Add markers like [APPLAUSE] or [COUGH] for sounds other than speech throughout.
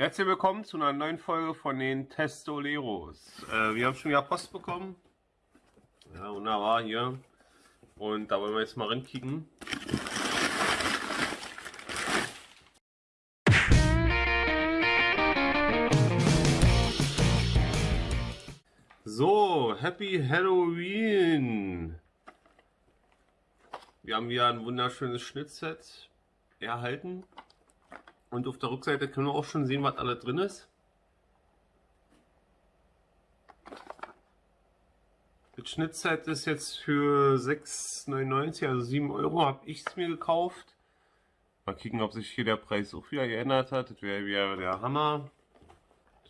Herzlich willkommen zu einer neuen Folge von den Testoleros. Äh, wir haben schon wieder Post bekommen. Ja, wunderbar hier. Und da wollen wir jetzt mal reinkicken. So, Happy Halloween! Wir haben hier ein wunderschönes Schnittset erhalten. Und auf der Rückseite können wir auch schon sehen, was alles drin ist. Das Schnittset ist jetzt für 6,99, also 7 Euro, habe ich es mir gekauft. Mal gucken, ob sich hier der Preis auch wieder geändert hat. Das wäre wieder der Hammer.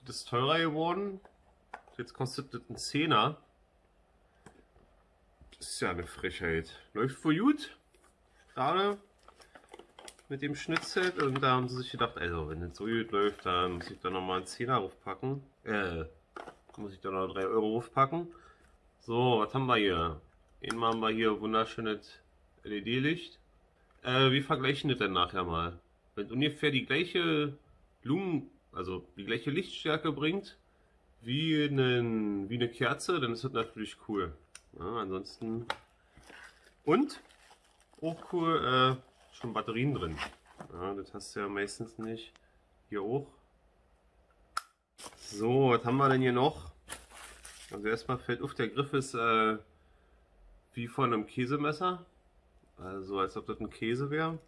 Das ist teurer geworden. Jetzt kostet das ein Zehner. Das ist ja eine Frechheit. Läuft wohl gut. Gerade mit dem Schnitzset und da haben sie sich gedacht, also wenn das so gut läuft, dann muss ich da nochmal einen Zehner aufpacken. Äh, muss ich da noch 3 Euro aufpacken. So, was haben wir hier? Einmal haben wir hier wunderschönes LED-Licht. Äh, wir vergleichen das dann nachher mal. Wenn ungefähr die gleiche Lumen, also die gleiche Lichtstärke bringt, wie, einen, wie eine Kerze, dann ist das natürlich cool. Ja, ansonsten. Und auch cool, äh, schon Batterien drin. Ja, das hast du ja meistens nicht. Hier auch. So, was haben wir denn hier noch? Also erstmal fällt auf, der Griff ist äh, wie von einem Käsemesser. Also als ob das ein Käse wäre.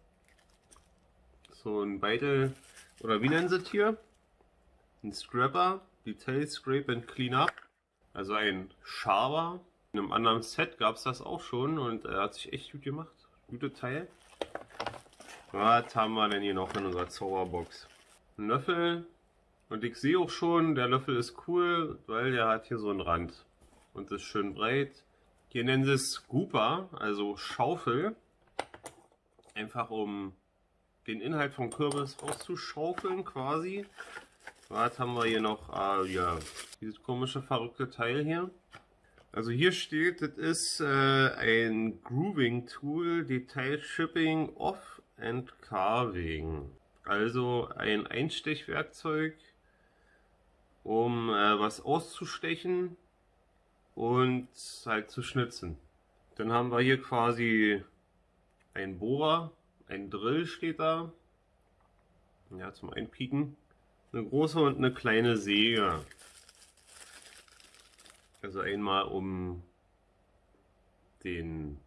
So ein Beitel, oder wie nennen sie es hier? Ein Scrapper, Detail Scrape and Clean Up. Also ein Schaber. In einem anderen Set gab es das auch schon und er hat sich echt gut gemacht. Gute Teil. Was haben wir denn hier noch in unserer Zauberbox? Ein Löffel. Und ich sehe auch schon, der Löffel ist cool, weil der hat hier so einen Rand. Und ist schön breit. Hier nennen sie es Scooper, also Schaufel. Einfach um den Inhalt vom Kürbis rauszuschaufeln quasi. Was haben wir hier noch? Ah ja, dieses komische verrückte Teil hier. Also hier steht, das ist äh, ein Grooving Tool, Detail Shipping Off and Carving. Also ein Einstechwerkzeug, um äh, was auszustechen und halt zu schnitzen. Dann haben wir hier quasi ein Bohrer, ein Drill steht da. Ja, zum Einpieken. Eine große und eine kleine Säge. Also einmal um den,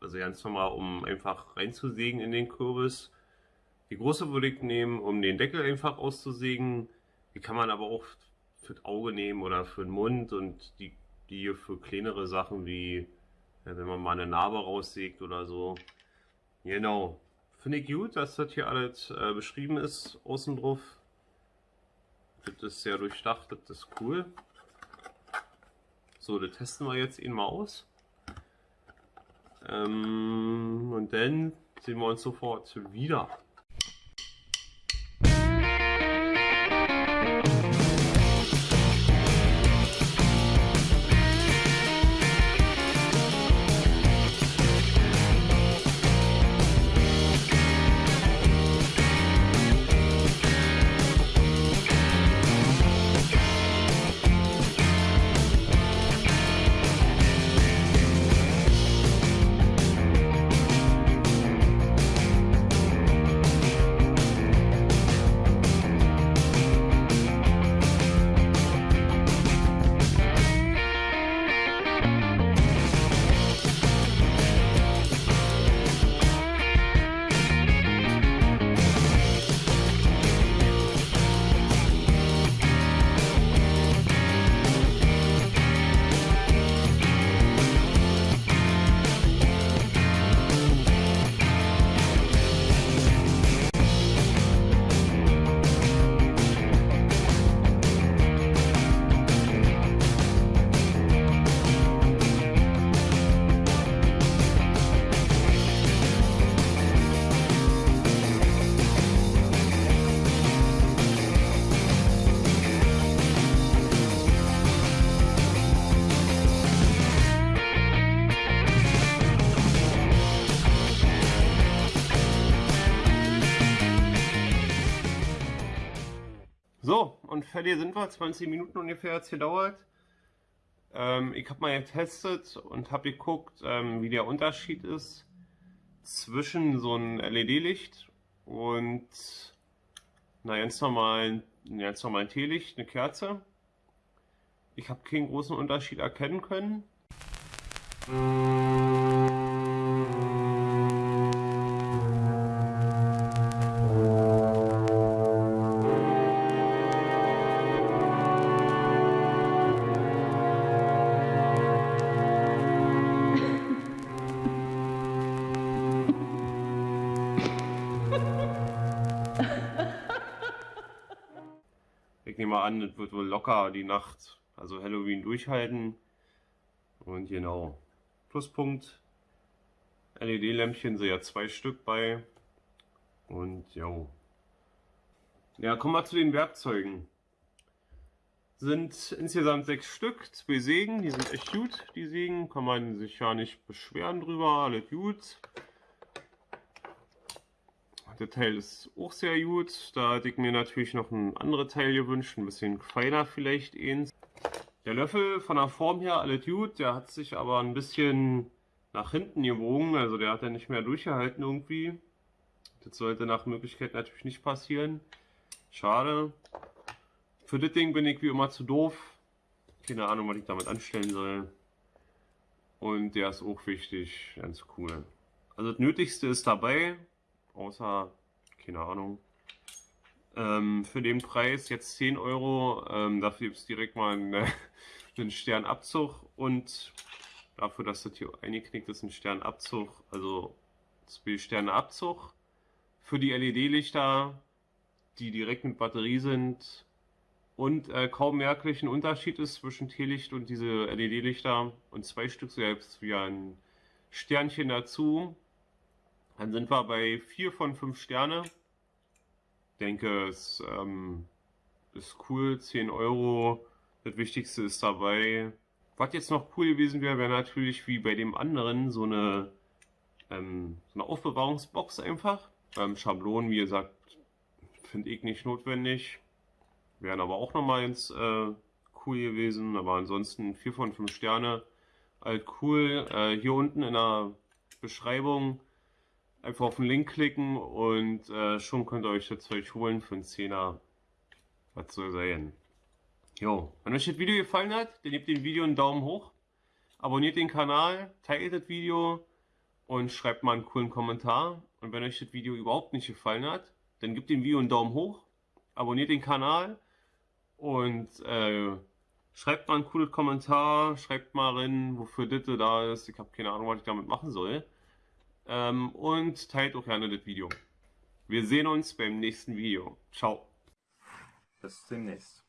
also ganz normal, um einfach reinzusägen in den Kürbis. Die große würde ich nehmen, um den Deckel einfach auszusägen. Die kann man aber auch für das Auge nehmen oder für den Mund und die, die hier für kleinere Sachen wie, wenn man mal eine Narbe raussägt oder so. Genau. Finde ich gut, dass das hier alles äh, beschrieben ist, außen drauf. Das ist sehr durchdacht, das ist cool. So, das testen wir jetzt ihn mal aus. Ähm, und dann sehen wir uns sofort wieder. Und fertig sind wir. 20 Minuten ungefähr hat es gedauert. Ähm, ich habe mal getestet und habe geguckt, ähm, wie der Unterschied ist zwischen so einem LED-Licht und einer ganz normalen, ganz normalen Teelicht, eine Kerze. Ich habe keinen großen Unterschied erkennen können. Nehme an, es wird wohl locker die Nacht, also Halloween durchhalten. Und genau. Pluspunkt. LED-Lämpchen sind ja zwei Stück bei. Und ja. Ja, kommen wir zu den Werkzeugen. Sind insgesamt sechs Stück, zwei Sägen, die sind echt gut, die Sägen, kann man sich ja nicht beschweren drüber, alles gut. Der Teil ist auch sehr gut. Da hätte ich mir natürlich noch ein anderes Teil gewünscht, ein bisschen feiner vielleicht eins. Der Löffel von der Form her alles gut, der hat sich aber ein bisschen nach hinten gebogen, also der hat ja nicht mehr durchgehalten irgendwie. Das sollte nach Möglichkeit natürlich nicht passieren. Schade. Für das Ding bin ich wie immer zu doof. Keine Ahnung, was ich damit anstellen soll. Und der ist auch wichtig, ganz cool. Also das Nötigste ist dabei, außer, keine Ahnung, ähm, für den Preis jetzt 10 Euro. Ähm, dafür gibt es direkt mal einen, [LAUGHS] einen Sternabzug und dafür, dass das hier eingeknickt ist, ein Sternabzug, also zwei Sterne Abzug für die LED-Lichter, die direkt mit Batterie sind und äh, kaum merklichen Unterschied ist zwischen Teelicht und diese LED-Lichter und zwei Stück selbst wie ein Sternchen dazu. Dann sind wir bei 4 von 5 Sterne. denke, es ähm, ist cool, 10 Euro. Das Wichtigste ist dabei. Was jetzt noch cool gewesen wäre, wäre natürlich wie bei dem anderen so eine, ähm, so eine Aufbewahrungsbox einfach. Ähm, Schablonen, wie gesagt, finde ich nicht notwendig. Wären aber auch nochmal ins äh, cool gewesen. Aber ansonsten 4 von 5 Sterne. Halt cool. Äh, hier unten in der Beschreibung einfach auf den Link klicken und äh, schon könnt ihr euch das Zeug holen für einen Zehner. Was soll sein? Jo, wenn euch das Video gefallen hat, dann gebt dem Video einen Daumen hoch, abonniert den Kanal, teilt das Video und schreibt mal einen coolen Kommentar. Und wenn euch das Video überhaupt nicht gefallen hat, dann gebt dem Video einen Daumen hoch, abonniert den Kanal und äh, schreibt mal ein cooles Kommentar, schreibt mal rein, wofür das da ist. Ich habe keine Ahnung, was ich damit machen soll. Ähm, und teilt auch gerne das Video. Wir sehen uns beim nächsten Video. Ciao. Bis demnächst.